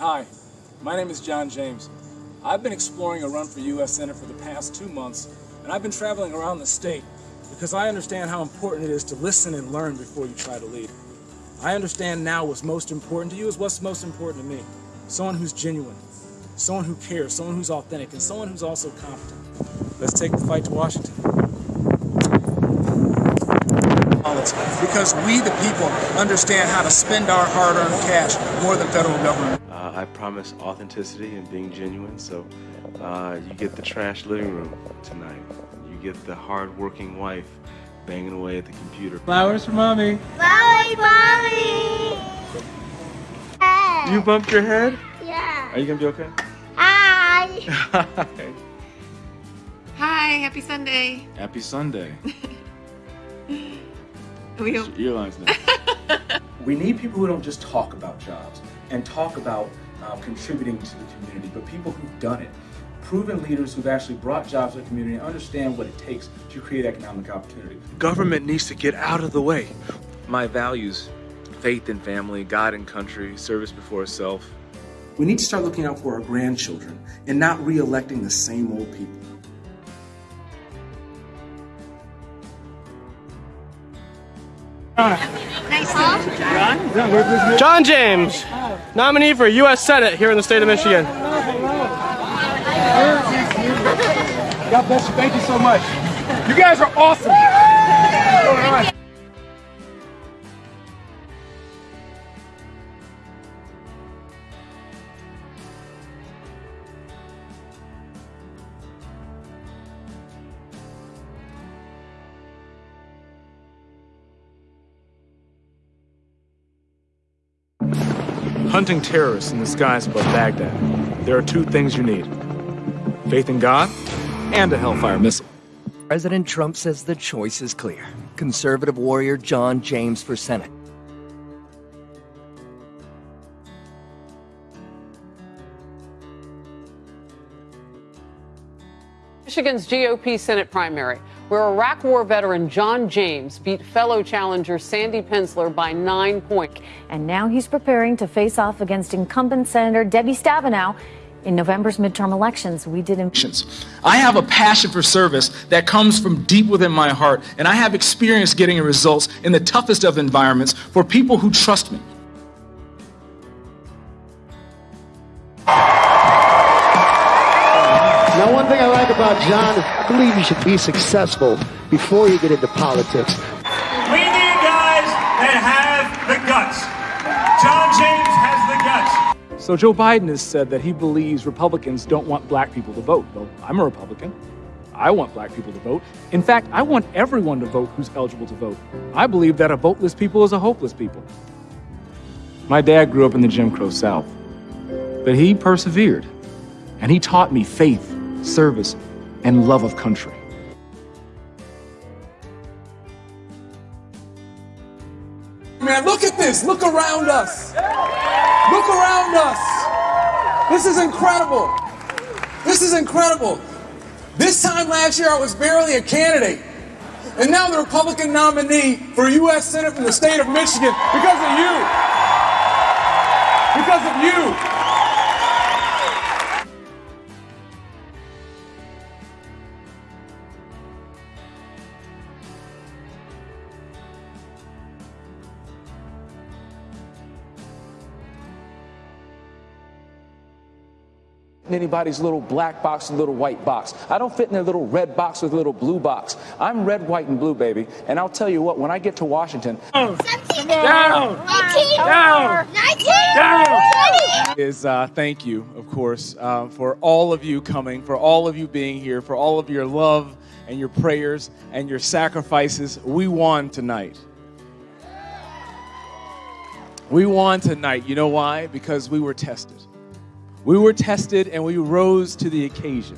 Hi, my name is John James. I've been exploring a run for U.S. Senate for the past two months, and I've been traveling around the state because I understand how important it is to listen and learn before you try to lead. I understand now what's most important to you is what's most important to me. Someone who's genuine, someone who cares, someone who's authentic, and someone who's also competent. Let's take the fight to Washington. Because we, the people, understand how to spend our hard-earned cash more than federal government. Promise authenticity and being genuine, so uh, you get the trash living room tonight. You get the hard-working wife banging away at the computer. Flowers for mommy. Flowers, mommy. You bumped your head? Yeah. Are you gonna be okay? Hi. Hi. Hi, happy Sunday. Happy Sunday. We hope Earlines now. We need people who don't just talk about jobs and talk about uh, contributing to the community, but people who've done it. Proven leaders who've actually brought jobs to the community and understand what it takes to create economic opportunity. Government needs to get out of the way. My values faith and family, God and country, service before self. We need to start looking out for our grandchildren and not re-electing the same old people. John James, nominee for U.S. Senate here in the state of Michigan. God bless you. Thank you so much. You guys are awesome. Hunting terrorists in the skies above Baghdad. There are two things you need faith in God and a Hellfire missile. President Trump says the choice is clear. Conservative warrior John James for Senate. Michigan's GOP Senate primary, where Iraq War veteran John James beat fellow challenger Sandy Pensler by nine points. And now he's preparing to face off against incumbent Senator Debbie Stabenow in November's midterm elections. We did. In- I have a passion for service that comes from deep within my heart, and I have experience getting results in the toughest of environments for people who trust me. John I believe you should be successful before you get into politics. We need guys that have the guts. John James has the guts. So Joe Biden has said that he believes Republicans don't want black people to vote. Well, I'm a Republican. I want black people to vote. In fact, I want everyone to vote who's eligible to vote. I believe that a voteless people is a hopeless people. My dad grew up in the Jim Crow South, but he persevered, and he taught me faith, service, and love of country. Man, look at this. Look around us. Look around us. This is incredible. This is incredible. This time last year, I was barely a candidate. And now the Republican nominee for U.S. Senate from the state of Michigan because of you. Because of you. In anybody's little black box or little white box. I don't fit in their little red box or little blue box. I'm red, white, and blue, baby. And I'll tell you what, when I get to Washington, Down. Down. Down. is uh, thank you, of course, uh, for all of you coming, for all of you being here, for all of your love and your prayers and your sacrifices. We won tonight. We won tonight. You know why? Because we were tested. We were tested and we rose to the occasion.